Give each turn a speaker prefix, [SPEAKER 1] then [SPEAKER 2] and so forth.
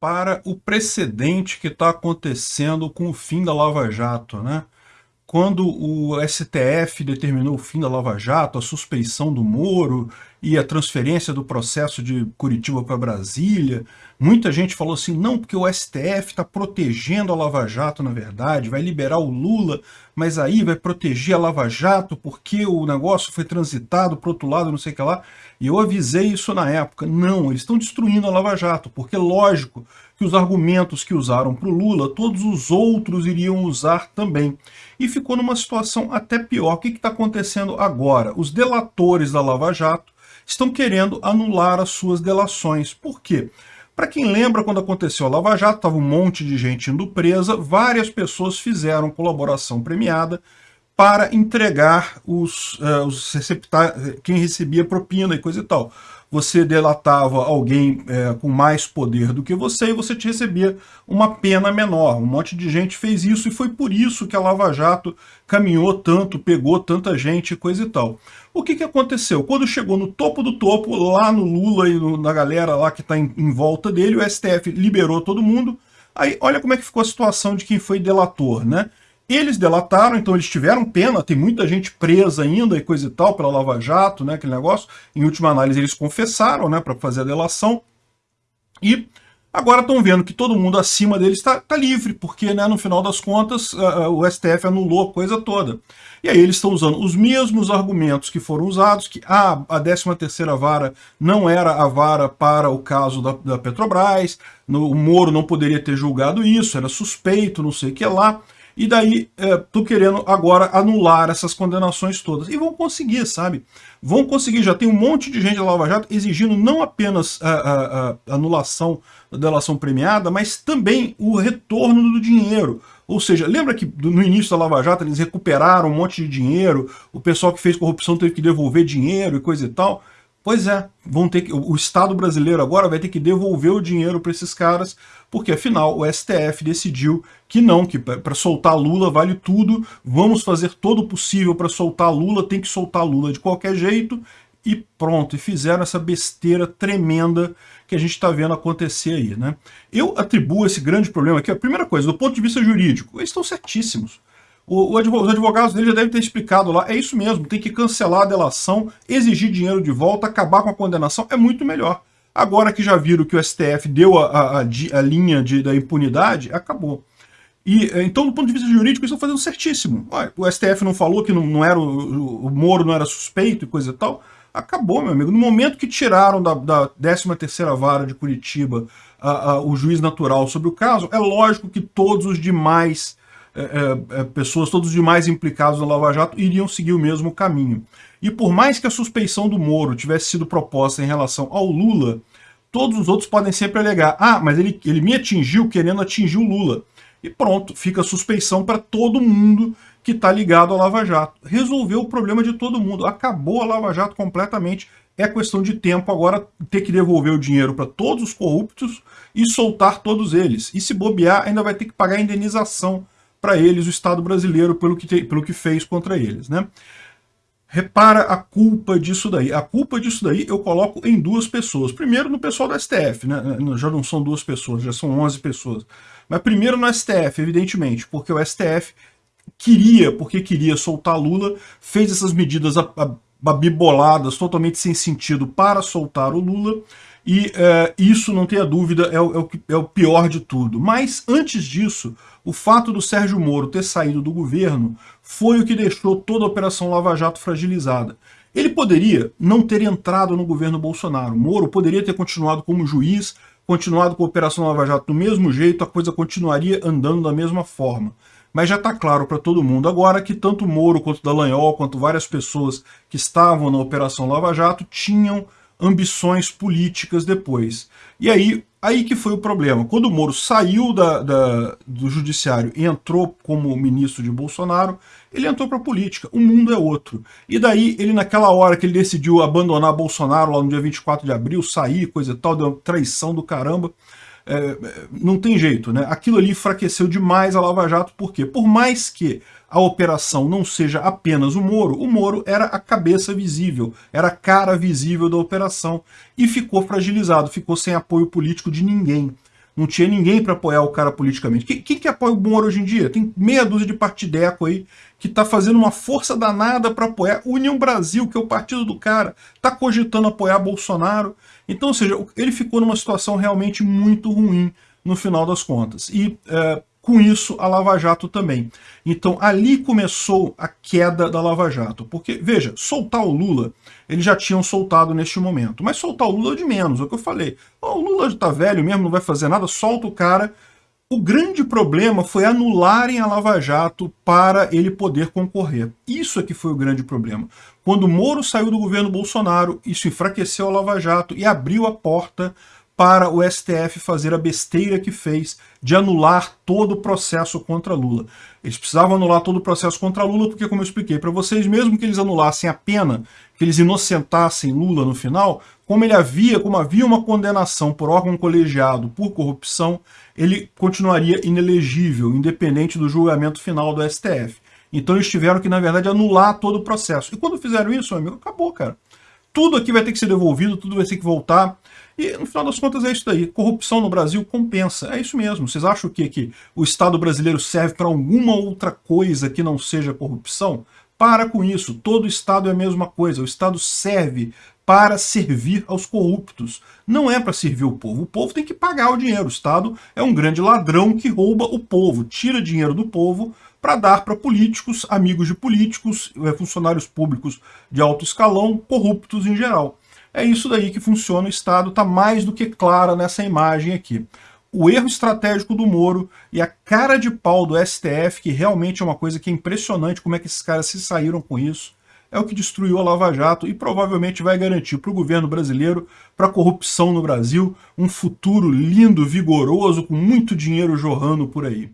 [SPEAKER 1] para o precedente que está acontecendo com o fim da Lava Jato, né? Quando o STF determinou o fim da Lava Jato, a suspeição do Moro e a transferência do processo de Curitiba para Brasília, muita gente falou assim, não, porque o STF está protegendo a Lava Jato, na verdade, vai liberar o Lula, mas aí vai proteger a Lava Jato porque o negócio foi transitado para outro lado, não sei o que lá. E eu avisei isso na época. Não, eles estão destruindo a Lava Jato, porque lógico que os argumentos que usaram para o Lula, todos os outros iriam usar também. E ficou numa situação até pior. O que está acontecendo agora? Os delatores da Lava Jato estão querendo anular as suas delações. Por quê? Para quem lembra, quando aconteceu a Lava Jato, estava um monte de gente indo presa, várias pessoas fizeram colaboração premiada para entregar os, uh, os quem recebia propina e coisa e tal. Você delatava alguém é, com mais poder do que você e você te recebia uma pena menor. Um monte de gente fez isso e foi por isso que a Lava Jato caminhou tanto, pegou tanta gente coisa e tal. O que, que aconteceu? Quando chegou no topo do topo, lá no Lula e no, na galera lá que está em, em volta dele, o STF liberou todo mundo. Aí olha como é que ficou a situação de quem foi delator, né? Eles delataram, então eles tiveram pena, tem muita gente presa ainda e coisa e tal pela Lava Jato, né, aquele negócio. Em última análise eles confessaram, né, para fazer a delação. E agora estão vendo que todo mundo acima deles está tá livre, porque né, no final das contas uh, o STF anulou a coisa toda. E aí eles estão usando os mesmos argumentos que foram usados, que ah, a 13ª vara não era a vara para o caso da, da Petrobras, no, o Moro não poderia ter julgado isso, era suspeito, não sei o que lá. E daí, estou é, querendo agora anular essas condenações todas. E vão conseguir, sabe? Vão conseguir, já tem um monte de gente da Lava Jato exigindo não apenas a, a, a anulação da delação premiada, mas também o retorno do dinheiro. Ou seja, lembra que no início da Lava Jato eles recuperaram um monte de dinheiro, o pessoal que fez corrupção teve que devolver dinheiro e coisa e tal? Pois é, vão ter que, o Estado brasileiro agora vai ter que devolver o dinheiro para esses caras, porque afinal o STF decidiu que não, que para soltar Lula vale tudo, vamos fazer todo o possível para soltar Lula, tem que soltar Lula de qualquer jeito, e pronto, e fizeram essa besteira tremenda que a gente está vendo acontecer aí. Né? Eu atribuo esse grande problema aqui, a primeira coisa, do ponto de vista jurídico, eles estão certíssimos. O, o advogado, os advogados dele já devem ter explicado lá, é isso mesmo, tem que cancelar a delação, exigir dinheiro de volta, acabar com a condenação, é muito melhor. Agora que já viram que o STF deu a, a, a linha de, da impunidade, acabou. E, eh, então, do ponto de vista jurídico, eles estão fazendo certíssimo. O STF não falou que não, não era o, o Moro não era suspeito e coisa e tal. Acabou, meu amigo. No momento que tiraram da, da 13ª vara de Curitiba a, a, o juiz natural sobre o caso, é lógico que todos os demais é, é, é, pessoas, todos os demais implicados no Lava Jato, iriam seguir o mesmo caminho. E por mais que a suspeição do Moro tivesse sido proposta em relação ao Lula, todos os outros podem sempre alegar, ah, mas ele, ele me atingiu querendo atingir o Lula. E pronto, fica a suspeição para todo mundo que está ligado ao Lava Jato. Resolveu o problema de todo mundo, acabou a Lava Jato completamente, é questão de tempo agora ter que devolver o dinheiro para todos os corruptos e soltar todos eles. E se bobear, ainda vai ter que pagar indenização para eles o Estado brasileiro pelo que, te, pelo que fez contra eles. Né? Repara a culpa disso daí. A culpa disso daí eu coloco em duas pessoas. Primeiro no pessoal do STF, né? já não são duas pessoas, já são 11 pessoas. Mas primeiro no STF, evidentemente, porque o STF queria, porque queria soltar Lula, fez essas medidas abiboladas, totalmente sem sentido para soltar o Lula, e é, isso, não tenha dúvida, é o, é, é o pior de tudo. Mas, antes disso, o fato do Sérgio Moro ter saído do governo foi o que deixou toda a Operação Lava Jato fragilizada. Ele poderia não ter entrado no governo Bolsonaro. Moro poderia ter continuado como juiz, continuado com a Operação Lava Jato do mesmo jeito, a coisa continuaria andando da mesma forma. Mas já está claro para todo mundo agora que tanto Moro quanto Dallagnol, quanto várias pessoas que estavam na Operação Lava Jato tinham ambições políticas depois. E aí, aí que foi o problema. Quando o Moro saiu da, da, do judiciário e entrou como ministro de Bolsonaro, ele entrou para a política. O mundo é outro. E daí, ele naquela hora que ele decidiu abandonar Bolsonaro, lá no dia 24 de abril, sair, coisa e tal, deu uma traição do caramba, é, não tem jeito, né? Aquilo ali enfraqueceu demais a Lava Jato, por quê? Por mais que a operação não seja apenas o Moro, o Moro era a cabeça visível, era a cara visível da operação e ficou fragilizado, ficou sem apoio político de ninguém. não tinha ninguém para apoiar o cara politicamente. Quem, quem, que apoia o Moro hoje em dia? Tem meia dúzia de partideco aí que está fazendo uma força danada para apoiar. União Brasil, que é o partido do cara, está cogitando apoiar Bolsonaro. Então, ou seja, ele ficou numa situação realmente muito ruim no final das contas. E é, com isso a Lava Jato também. Então ali começou a queda da Lava Jato, porque, veja, soltar o Lula, eles já tinham soltado neste momento, mas soltar o Lula é de menos, é o que eu falei. O Lula já tá velho mesmo, não vai fazer nada, solta o cara. O grande problema foi anularem a Lava Jato para ele poder concorrer. Isso é que foi o grande problema. Quando Moro saiu do governo Bolsonaro, isso enfraqueceu a Lava Jato e abriu a porta para o STF fazer a besteira que fez de anular todo o processo contra Lula. Eles precisavam anular todo o processo contra Lula porque, como eu expliquei para vocês, mesmo que eles anulassem a pena, que eles inocentassem Lula no final, como ele havia, como havia uma condenação por órgão colegiado por corrupção, ele continuaria inelegível, independente do julgamento final do STF. Então eles tiveram que, na verdade, anular todo o processo. E quando fizeram isso, amigo, acabou, cara. Tudo aqui vai ter que ser devolvido, tudo vai ter que voltar. E no final das contas é isso daí. Corrupção no Brasil compensa. É isso mesmo. Vocês acham que, que o Estado brasileiro serve para alguma outra coisa que não seja corrupção? Para com isso. Todo Estado é a mesma coisa. O Estado serve para servir aos corruptos. Não é para servir o povo. O povo tem que pagar o dinheiro. O Estado é um grande ladrão que rouba o povo, tira dinheiro do povo para dar para políticos, amigos de políticos, eh, funcionários públicos de alto escalão, corruptos em geral. É isso daí que funciona, o Estado está mais do que clara nessa imagem aqui. O erro estratégico do Moro e a cara de pau do STF, que realmente é uma coisa que é impressionante como é que esses caras se saíram com isso, é o que destruiu a Lava Jato e provavelmente vai garantir para o governo brasileiro, para a corrupção no Brasil, um futuro lindo, vigoroso, com muito dinheiro jorrando por aí.